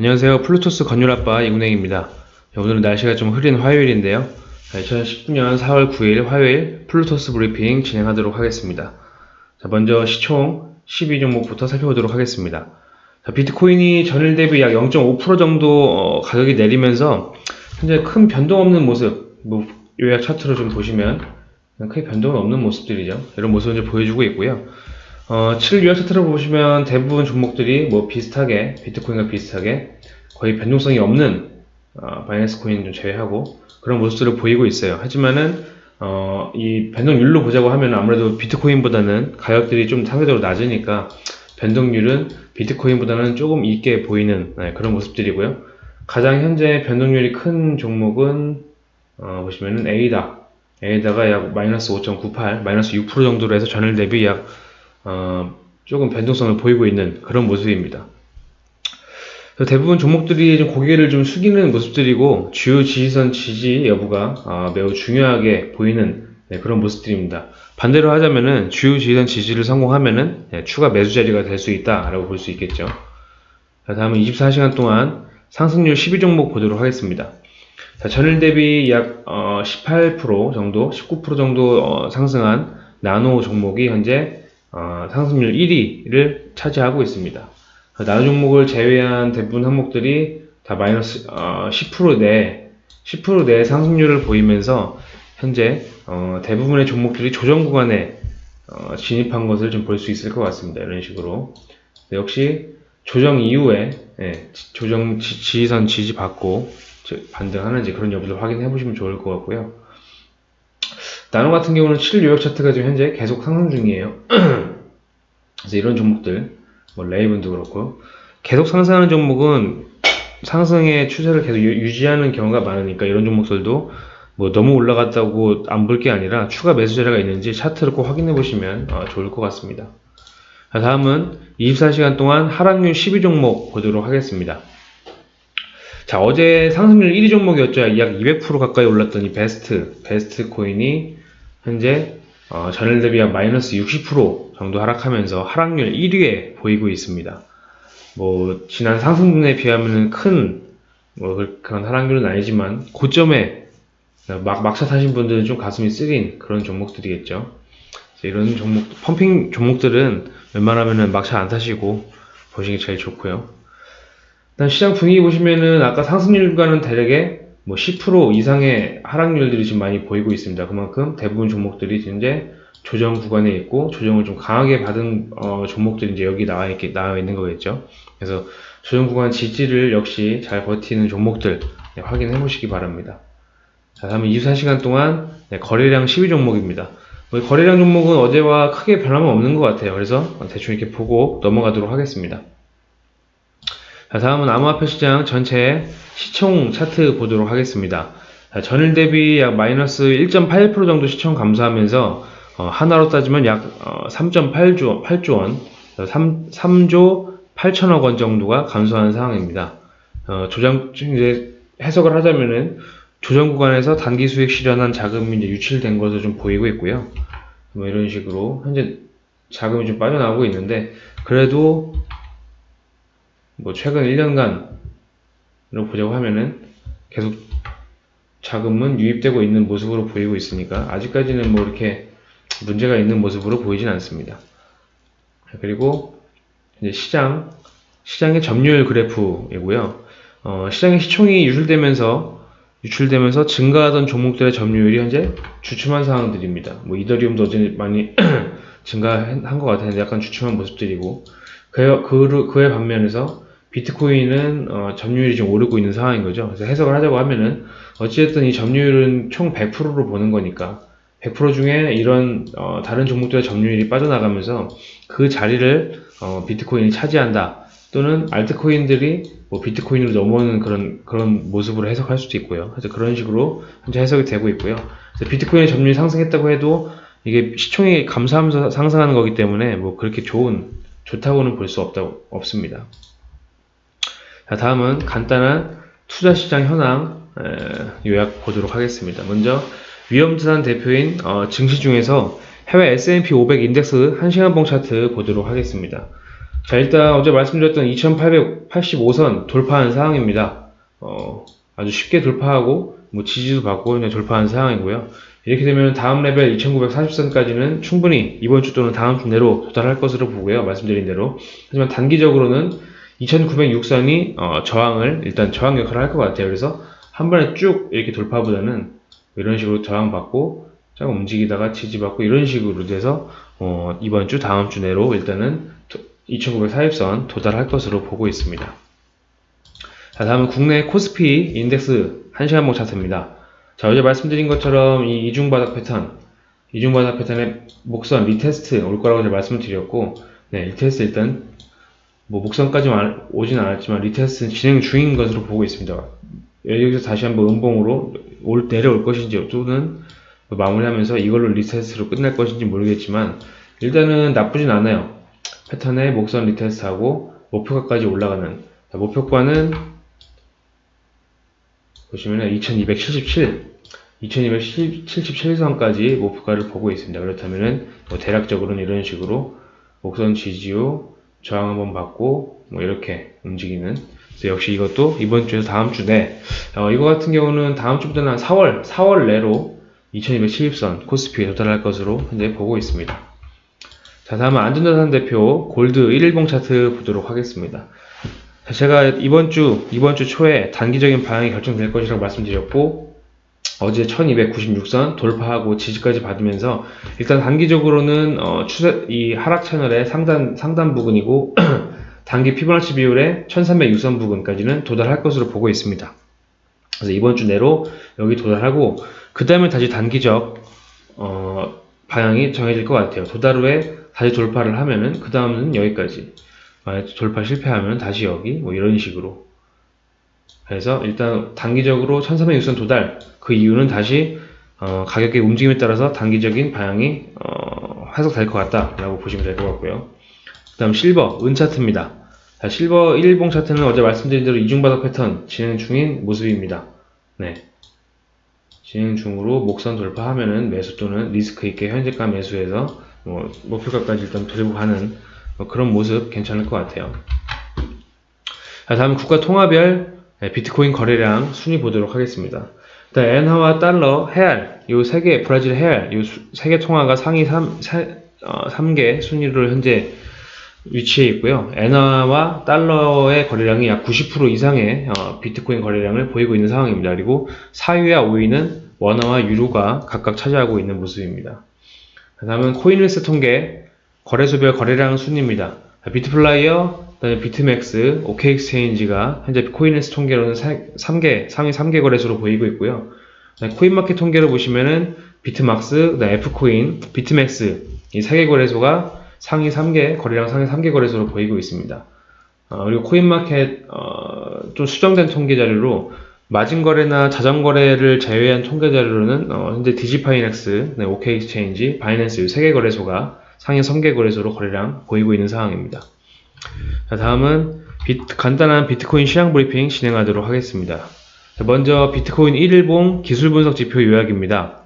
안녕하세요. 플루토스 건율아빠 이군행입니다. 오늘은 날씨가 좀 흐린 화요일인데요. 2019년 4월 9일 화요일 플루토스 브리핑 진행하도록 하겠습니다. 자, 먼저 시총 12종목부터 살펴보도록 하겠습니다. 자, 비트코인이 전일 대비 약 0.5% 정도 어, 가격이 내리면서 현재 큰 변동 없는 모습, 뭐 요약 차트로 좀 보시면 크게 변동은 없는 모습들이죠. 이런 모습을 보여주고 있고요. 어, 7일 요약 차트를 보시면 대부분 종목들이 뭐 비슷하게 비트코인과 비슷하게 거의 변동성이 없는 어, 바이낸스 코인 좀 제외하고 그런 모습들을 보이고 있어요. 하지만은 어, 이 변동률로 보자고 하면 아무래도 비트코인보다는 가격들이 좀 상대적으로 낮으니까 변동률은 비트코인보다는 조금 있게 보이는 네, 그런 모습들이고요. 가장 현재 변동률이 큰 종목은 어, 보시면은 에이다 에이다가 약 마이너스 5.98 마이너스 6% 정도로 해서 전일 대비 약 어, 조금 변동성을 보이고 있는 그런 모습입니다. 대부분 종목들이 좀 고개를 좀 숙이는 모습들이고 주요 지지선 지지 여부가 어, 매우 중요하게 보이는 네, 그런 모습들입니다. 반대로 하자면은 주요 지지선 지지를 성공하면은 네, 추가 매수 자리가 될 수 있다라고 볼 수 있겠죠. 자, 다음은 24시간 동안 상승률 12종목 보도록 하겠습니다. 자, 전일 대비 약 어, 18% 정도, 19% 정도 어, 상승한 나노 종목이 현재 어, 상승률 1위를 차지하고 있습니다. 나노 종목을 제외한 대부분 항목들이 다 마이너스 어, 10%내 10%내 상승률을 보이면서 현재 어, 대부분의 종목들이 조정 구간에 어, 진입한 것을 좀 볼 수 있을 것 같습니다. 이런 식으로 역시 조정 이후에 예, 조정 지, 지지선 지지받고 반등하는지 그런 여부를 확인해 보시면 좋을 것 같고요. 나노 같은 경우는 7일 요약 차트가 지금 현재 계속 상승 중이에요. 그래서 이런 종목들, 뭐 레이븐도 그렇고 계속 상승하는 종목은 상승의 추세를 계속 유지하는 경우가 많으니까 이런 종목들도 뭐 너무 올라갔다고 안 볼 게 아니라 추가 매수 자리가 있는지 차트를 꼭 확인해 보시면 어, 좋을 것 같습니다. 다음은 24시간 동안 하락률 12종목 보도록 하겠습니다. 자, 어제 상승률 1위 종목이었죠. 약 200% 가까이 올랐던 이 베스트, 베스트 코인이 현재 어, 전일 대비 약 마이너스 60% 정도 하락하면서 하락률 1위에 보이고 있습니다. 뭐, 지난 상승분에 비하면 큰, 뭐, 그런 하락률은 아니지만, 고점에 막, 막차 타신 분들은 좀 가슴이 쓰린 그런 종목들이겠죠. 이런 종목, 펌핑 종목들은 웬만하면 막차 안 타시고 보시기 제일 좋고요. 일단 시장 분위기 보시면은 아까 상승률과는 다르게 뭐 10% 이상의 하락률들이 지금 많이 보이고 있습니다. 그만큼 대부분 종목들이 이제 조정 구간에 있고 조정을 좀 강하게 받은 어, 종목들이 이제 여기 나와 있게 나와 있는 거겠죠. 그래서 조정 구간 지지를 역시 잘 버티는 종목들 네, 확인해 보시기 바랍니다. 자, 다음은 24시간 동안 네, 거래량 12종목입니다. 뭐 거래량 종목은 어제와 크게 변함은 없는 것 같아요. 그래서 대충 이렇게 보고 넘어가도록 하겠습니다. 자, 다음은 암호화폐 시장 전체 시총 차트 보도록 하겠습니다. 자, 전일 대비 약 마이너스 1.81% 정도 시총 감소하면서 어, 하나로 따지면 약 어, 3.8조 8조 원, 3, 3조 8천억 원 정도가 감소한 상황입니다. 어, 조정 이제 해석을 하자면은 조정 구간에서 단기 수익 실현한 자금이 이제 유출된 것으로 좀 보이고 있고요. 뭐 이런 식으로 현재 자금이 좀 빠져나오고 있는데 그래도 뭐 최근 1년간으로 보자고 하면은 계속 자금은 유입되고 있는 모습으로 보이고 있으니까 아직까지는 뭐 이렇게 문제가 있는 모습으로 보이진 않습니다. 그리고 이제 시장 시장의 점유율 그래프이고요. 어, 시장의 시총이 유출되면서 유출되면서 증가하던 종목들의 점유율이 현재 주춤한 상황들입니다. 뭐 이더리움도 어제 많이 증가한 것 같았는데 약간 주춤한 모습들이고 그, 그, 그에 반면에서 비트코인은 어, 점유율이 좀 오르고 있는 상황인 거죠. 그래서 해석을 하자고 하면은 어찌됐든 이 점유율은 총 100%로 보는 거니까 100% 중에 이런 어, 다른 종목들의 점유율이 빠져나가면서 그 자리를 어, 비트코인이 차지한다. 또는 알트코인들이 뭐 비트코인으로 넘어오는 그런 그런 모습으로 해석할 수도 있고요. 그래서 그런 식으로 현재 해석이 되고 있고요. 비트코인의 점유율이 상승했다고 해도 이게 시총이 감소하면서 상승하는 거기 때문에 뭐 그렇게 좋은 좋다고는 볼 수 없다 없습니다. 자, 다음은 간단한 투자시장 현황 에, 요약 보도록 하겠습니다. 먼저 위험자산 대표인 어, 증시 중에서 해외 S&P 500 인덱스 1시간 봉 차트 보도록 하겠습니다. 자, 일단 어제 말씀드렸던 2885선 돌파한 상황입니다. 어, 아주 쉽게 돌파하고, 뭐 지지도 받고 그냥 돌파한 상황이고요. 이렇게 되면 다음 레벨 2940선까지는 충분히 이번 주 또는 다음 주 내로 도달할 것으로 보고요. 말씀드린 대로. 하지만 단기적으로는 2906선이 어, 저항을 일단 저항 역할을 할 것 같아요. 그래서 한 번에 쭉 이렇게 돌파보다는 이런 식으로 저항받고 잠깐 움직이다가 지지받고 이런 식으로 돼서 어, 이번 주 다음 주 내로 일단은 2940선 도달할 것으로 보고 있습니다. 자 다음은 국내 코스피 인덱스 1시간봉 차트입니다. 자 어제 말씀드린 것처럼 이 이중바닥 패턴 이중바닥 패턴의 목선 retest 올 거라고 제가 말씀을 드렸고 네 retest 일단 뭐 목선까지 오진 않았지만 retest는 진행 중인 것으로 보고 있습니다. 여기서 다시 한번 음봉으로 올 내려올 것인지 또는 마무리하면서 이걸로 retest로 끝날 것인지 모르겠지만 일단은 나쁘진 않아요. 패턴의 목선 retest하고 목표가까지 올라가는 목표가는 보시면 2277 2277선까지 목표가를 보고 있습니다. 그렇다면은 뭐 대략적으로는 이런 식으로 목선 지지후 저항 한번 받고 뭐 이렇게 움직이는 역시 이것도 이번 주에서 다음 주 내 어, 이거 같은 경우는 다음 주부터는 한 4월 4월 내로 2270선 코스피에 도달할 것으로 현재 보고 있습니다. 자 다음은 안전자산 대표 골드 1일봉 차트 보도록 하겠습니다. 제가 이번 주 이번 주 초에 단기적인 방향이 결정될 것이라고 말씀드렸고 어제 1296선 돌파하고 지지까지 받으면서 일단 단기적으로는 어, 추세, 이 하락 채널의 상단 상단 부근이고 단기 피보나치 비율의 1306선 부근까지는 도달할 것으로 보고 있습니다. 그래서 이번 주 내로 여기 도달하고 그 다음에 다시 단기적 어, 방향이 정해질 것 같아요. 도달 후에 다시 돌파를 하면은 그 다음은 여기까지 돌파 실패하면 다시 여기 뭐 이런 식으로 그래서 일단 단기적으로 1306선 도달 그 이유는 다시 어, 가격의 움직임에 따라서 단기적인 방향이 어, 해석될 것 같다라고 보시면 될 것 같고요. 그 다음 실버 은 차트입니다. 자, 실버 1일봉 차트는 어제 말씀드린 대로 이중바닥 패턴 진행 중인 모습입니다. 네. 진행 중으로 목선 돌파하면은 매수 또는 리스크 있게 현재가 매수해서 뭐 목표가까지 일단 들고 가는 뭐 그런 모습 괜찮을 것 같아요. 자, 다음 국가 통화별 네, 비트코인 거래량 순위 보도록 하겠습니다. 일단 엔화와 달러, 헤알, 이 세 개, 브라질 헤알, 이 세 개 통화가 상위 3, 3개 어, 순위를 현재 위치해 있고요. 엔화와 달러의 거래량이 약 90% 이상의 어, 비트코인 거래량을 보이고 있는 상황입니다. 그리고 4위와 5위는 원화와 유로가 각각 차지하고 있는 모습입니다. 다음은 코인힐스 통계 거래소별 거래량 순입니다. 비트플라이어, 그 다음에 비트맥스, OK엑스체인지가 현재 코인힐스 통계로는 3개, 상위 3개 거래소로 보이고 있고요. 코인마켓 통계를 보시면은 비트막스, F코인, 비트맥스 이 3개 거래소가 상위 3개, 거래량 상위 3개 거래소로 보이고 있습니다. 어, 그리고 코인마켓 어, 좀 수정된 통계 자료로 마진 거래나 자전 거래를 제외한 통계 자료로는 어, 현재 디지파이넥스, 네, OK엑스체인지, 바이낸스 이 3개 거래소가 상위 3개 거래소로 거래량 보이고 있는 상황입니다. 자, 다음은 비트, 간단한 비트코인 시장 브리핑 진행하도록 하겠습니다. 자, 먼저 비트코인 1일봉 기술 분석 지표 요약입니다.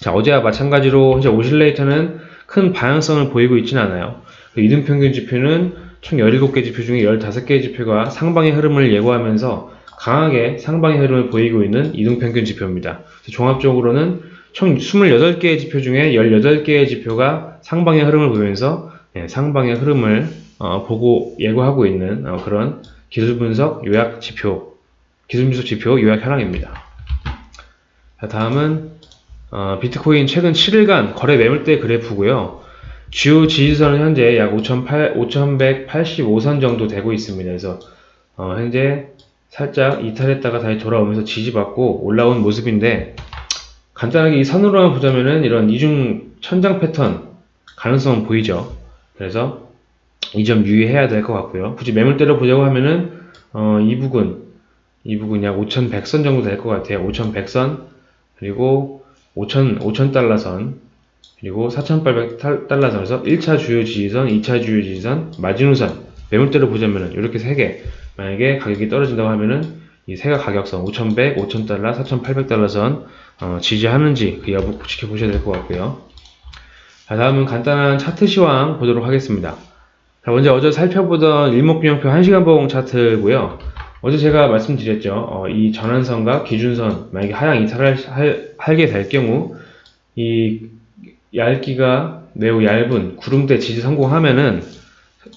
자, 어제와 마찬가지로 현재 오실레이터는 큰 방향성을 보이고 있지는 않아요. 그 이등 평균 지표는 총 17개 지표 중에 15개 지표가 상방의 흐름을 예고하면서 강하게 상방의 흐름을 보이고 있는 이등 평균 지표입니다. 종합적으로는 총 28개의 지표 중에 18개의 지표가 상방의 흐름을 보이면서 네, 상방의 흐름을 어, 보고 예고하고 있는 어, 그런 기술 분석 요약 지표, 기술 분석 지표 요약 현황입니다. 자, 다음은 어, 비트코인 최근 7일간 거래 매물대 그래프고요. 주요 지지선은 현재 약 5,185선 정도 되고 있습니다. 그래서 어, 현재 살짝 이탈했다가 다시 돌아오면서 지지받고 올라온 모습인데 간단하게 이 선으로만 보자면은 이런 이중 천장 패턴 가능성은 보이죠. 그래서 이 점 유의해야 될 것 같고요. 굳이 매물대로 보자고 하면은 어, 이 부분 이 부분 약 5,100선 정도 될 것 같아요. 5,100선 그리고 5,000 5,000달러선 그리고 4,800달러선에서 1차 주요 지지선, 2차 주요 지지선, 마지노선 매물대로 보자면은 이렇게 세 개 만약에 가격이 떨어진다고 하면은 이 세가 가격선 5,100, 5,000달러, 4,800달러선 어, 지지하는지 그 여부 지켜보셔야 될 것 같고요. 자, 다음은 간단한 차트 시황 보도록 하겠습니다. 자, 먼저 어제 살펴보던 일목균형표 1시간 봉 차트고요. 어제 제가 말씀드렸죠. 어, 이 전환선과 기준선 만약에 하향 이탈을 할, 하게 될 경우 이 얇기가 매우 얇은 구름대 지지 성공하면은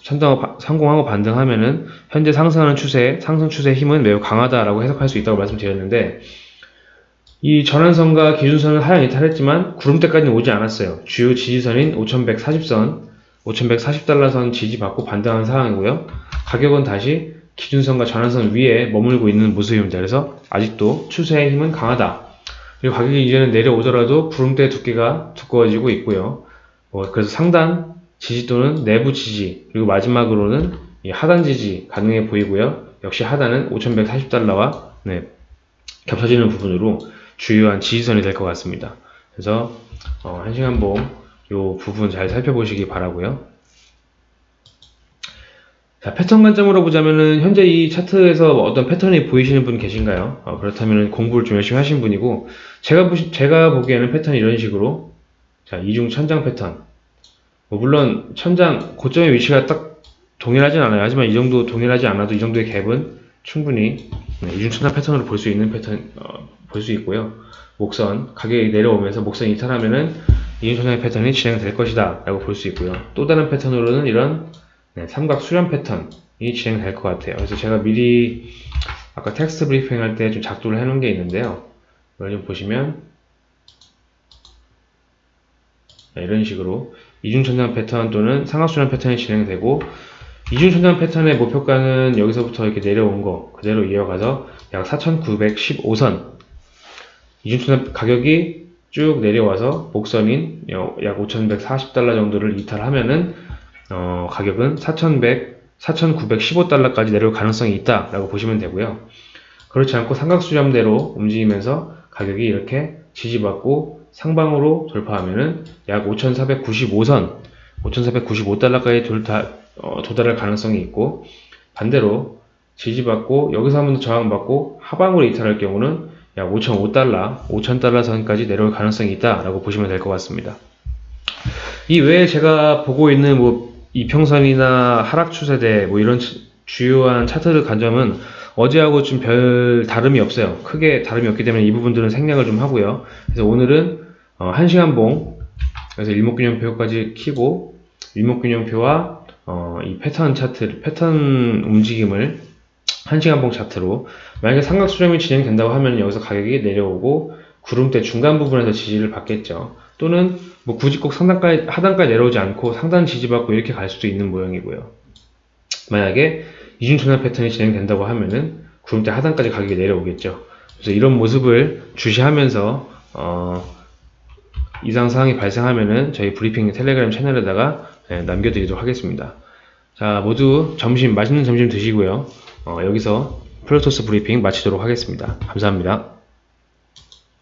선당 성공하고 반등하면은 현재 상승하는 추세, 상승 추세의 힘은 매우 강하다라고 해석할 수 있다고 말씀드렸는데 이 전환선과 기준선은 하향 이탈했지만 구름대까지는 오지 않았어요. 주요 지지선인 5140선, 5140달러선 지지받고 반등한 상황이고요. 가격은 다시 기준선과 전환선 위에 머물고 있는 모습입니다. 그래서 아직도 추세의 힘은 강하다. 그리고 가격이 이제는 내려오더라도 구름대 두께가 두꺼워지고 있고요. 어, 그래서 상단 지지 또는 내부 지지 그리고 마지막으로는 이 하단 지지 가능해 보이고요. 역시 하단은 5140달러와 네, 겹쳐지는 부분으로 주요한 지지선이 될 것 같습니다. 그래서 어, 1시간 봉 요 부분 잘 살펴보시기 바라고요. 자, 패턴 관점으로 보자면은 현재 이 차트에서 어떤 패턴이 보이시는 분 계신가요? 어, 그렇다면 공부를 좀 열심히 하신 분이고 제가 보시, 제가 보기에는 패턴이 이런 식으로 자, 이중 천장 패턴. 뭐 물론 천장 고점의 위치가 딱 동일하진 않아요. 하지만 이 정도 동일하지 않아도 이 정도의 갭은 충분히 네, 이중 천장 패턴으로 볼 수 있는 패턴 어, 볼 수 있고요. 목선 가격이 내려오면서 목선 이탈하면은 천장의 패턴이 진행될 것이다 라고 볼 수 있고요. 또 다른 패턴으로는 이런 네, 삼각 수렴 패턴이 진행될 것 같아요. 그래서 제가 미리 아까 텍스트 브리핑 할 때 좀 작도를 해놓은 게 있는데요. 이걸 좀 보시면 네, 이런 식으로 이중천장 패턴 또는 삼각수렴 패턴이 진행되고 이중천장 패턴의 목표가는 여기서부터 이렇게 내려온 거 그대로 이어가서 약 4,915선 이중천장 가격이 쭉 내려와서 목선인 약 5,140달러 정도를 이탈하면은 어, 가격은 4,100, 4,915달러까지 내려올 가능성이 있다라고 보시면 되고요. 그렇지 않고 삼각수렴대로 움직이면서 가격이 이렇게 지지받고 상방으로 돌파하면은 약 5,495선, 5,495달러까지 돌다, 어, 도달할 가능성이 있고 반대로 지지받고 여기서 한번 더 저항받고 하방으로 이탈할 경우는 약 5,005달러, 5,000달러 선까지 내려올 가능성이 있다라고 보시면 될 것 같습니다. 이 외에 제가 보고 있는 뭐 이평선이나 하락 추세대 뭐 이런 주요한 차트를 간 점은 어제하고 좀 별 다름이 없어요. 크게 다름이 없기 때문에 이 부분들은 생략을 좀 하고요. 그래서 오늘은 어, 1시간 봉 그래서 일목균형표까지 키고 일목균형표와 어, 이 패턴 차트 패턴 움직임을 1시간 봉 차트로 만약에 삼각 수렴이 진행된다고 하면 여기서 가격이 내려오고 구름대 중간 부분에서 지지를 받겠죠. 또는 뭐 굳이 꼭 상단까지 하단까지 내려오지 않고 상단 지지받고 이렇게 갈 수도 있는 모양이고요. 만약에 이중천장 패턴이 진행된다고 하면은 구름대 하단까지 가격이 내려오겠죠. 그래서 이런 모습을 주시하면서 어, 이상 사항이 발생하면은 저희 브리핑 텔레그램 채널에다가 네, 남겨드리도록 하겠습니다. 자 모두 점심 맛있는 점심 드시고요. 어, 여기서 플로토스 브리핑 마치도록 하겠습니다. 감사합니다.